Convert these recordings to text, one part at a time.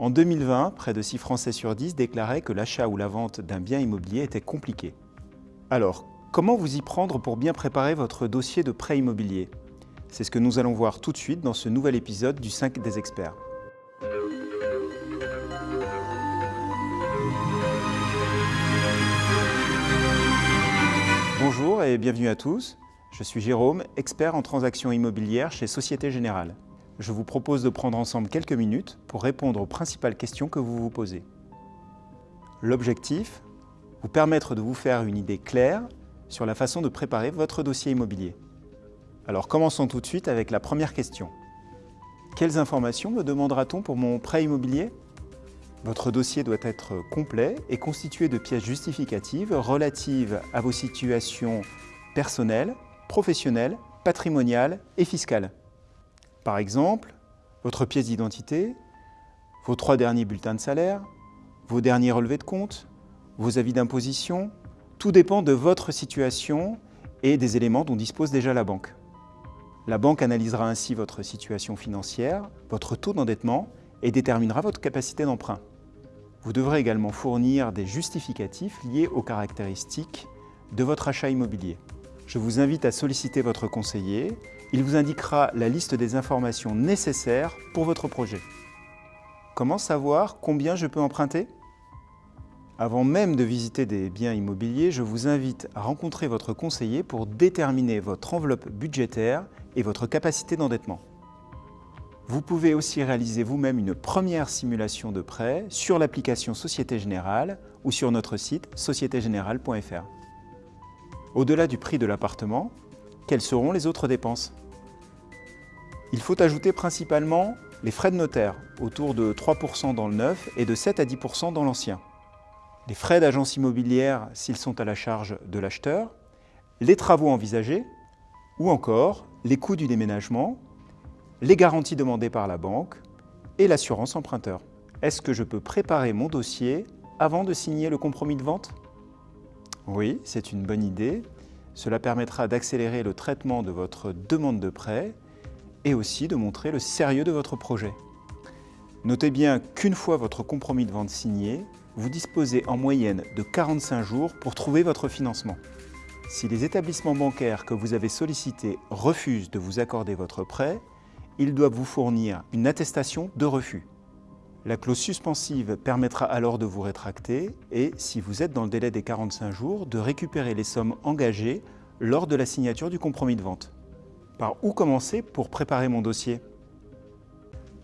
En 2020, près de 6 Français sur 10 déclaraient que l'achat ou la vente d'un bien immobilier était compliqué. Alors, comment vous y prendre pour bien préparer votre dossier de prêt immobilier? C'est ce que nous allons voir tout de suite dans ce nouvel épisode du 5 des experts. Bonjour et bienvenue à tous. Je suis Jérôme, expert en transactions immobilières chez Société Générale. Je vous propose de prendre ensemble quelques minutes pour répondre aux principales questions que vous vous posez. L'objectif Vous permettre de vous faire une idée claire sur la façon de préparer votre dossier immobilier. Alors commençons tout de suite avec la première question. Quelles informations me demandera-t-on pour mon prêt immobilier? Votre dossier doit être complet et constitué de pièces justificatives relatives à vos situations personnelles, professionnelles, patrimoniales et fiscales. Par exemple, votre pièce d'identité, vos trois derniers bulletins de salaire, vos derniers relevés de compte, vos avis d'imposition, tout dépend de votre situation et des éléments dont dispose déjà la banque. La banque analysera ainsi votre situation financière, votre taux d'endettement et déterminera votre capacité d'emprunt. Vous devrez également fournir des justificatifs liés aux caractéristiques de votre achat immobilier. Je vous invite à solliciter votre conseiller. Il vous indiquera la liste des informations nécessaires pour votre projet. Comment savoir combien je peux emprunter? Avant même de visiter des biens immobiliers, je vous invite à rencontrer votre conseiller pour déterminer votre enveloppe budgétaire et votre capacité d'endettement. Vous pouvez aussi réaliser vous-même une première simulation de prêt sur l'application Société Générale ou sur notre site sociétégénérale.fr. Au-delà du prix de l'appartement, quelles seront les autres dépenses? Il faut ajouter principalement les frais de notaire, autour de 3% dans le neuf et de 7 à 10% dans l'ancien. Les frais d'agence immobilière s'ils sont à la charge de l'acheteur, les travaux envisagés, ou encore les coûts du déménagement, les garanties demandées par la banque et l'assurance emprunteur. Est-ce que je peux préparer mon dossier avant de signer le compromis de vente? Oui, c'est une bonne idée. Cela permettra d'accélérer le traitement de votre demande de prêt et aussi de montrer le sérieux de votre projet. Notez bien qu'une fois votre compromis de vente signé, vous disposez en moyenne de 45 jours pour trouver votre financement. Si les établissements bancaires que vous avez sollicités refusent de vous accorder votre prêt, ils doivent vous fournir une attestation de refus. La clause suspensive permettra alors de vous rétracter et, si vous êtes dans le délai des 45 jours, de récupérer les sommes engagées lors de la signature du compromis de vente. Par où commencer pour préparer mon dossier?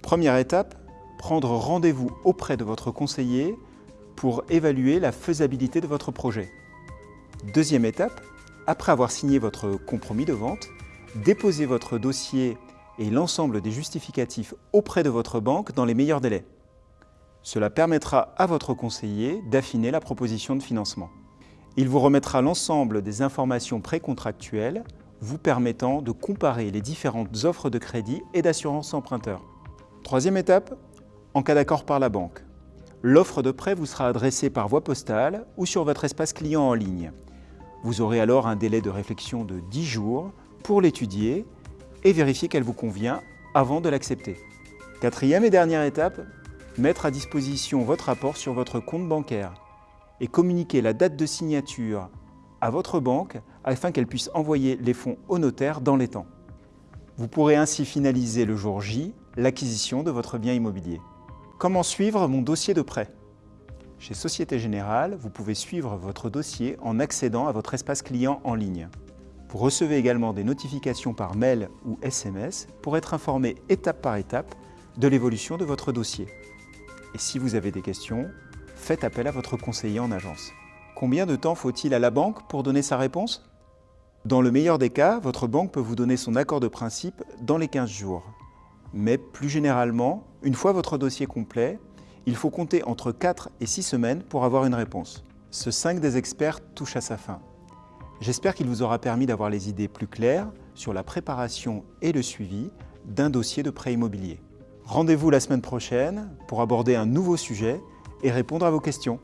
Première étape, prendre rendez-vous auprès de votre conseiller pour évaluer la faisabilité de votre projet. Deuxième étape, après avoir signé votre compromis de vente, déposez votre dossier et l'ensemble des justificatifs auprès de votre banque dans les meilleurs délais. Cela permettra à votre conseiller d'affiner la proposition de financement. Il vous remettra l'ensemble des informations précontractuelles vous permettant de comparer les différentes offres de crédit et d'assurance emprunteur. Troisième étape, en cas d'accord par la banque. L'offre de prêt vous sera adressée par voie postale ou sur votre espace client en ligne. Vous aurez alors un délai de réflexion de 10 jours pour l'étudier et vérifier qu'elle vous convient avant de l'accepter. Quatrième et dernière étape, mettre à disposition votre rapport sur votre compte bancaire et communiquer la date de signature à votre banque afin qu'elle puisse envoyer les fonds au notaire dans les temps. Vous pourrez ainsi finaliser le jour J l'acquisition de votre bien immobilier. Comment suivre mon dossier de prêt? Chez Société Générale, vous pouvez suivre votre dossier en accédant à votre espace client en ligne. Vous recevez également des notifications par mail ou SMS pour être informé étape par étape de l'évolution de votre dossier. Et si vous avez des questions, faites appel à votre conseiller en agence. Combien de temps faut-il à la banque pour donner sa réponse? Dans le meilleur des cas, votre banque peut vous donner son accord de principe dans les 15 jours. Mais plus généralement, une fois votre dossier complet, il faut compter entre 4 et 6 semaines pour avoir une réponse. Ce 5 des experts touche à sa fin. J'espère qu'il vous aura permis d'avoir les idées plus claires sur la préparation et le suivi d'un dossier de prêt immobilier. Rendez-vous la semaine prochaine pour aborder un nouveau sujet et répondre à vos questions.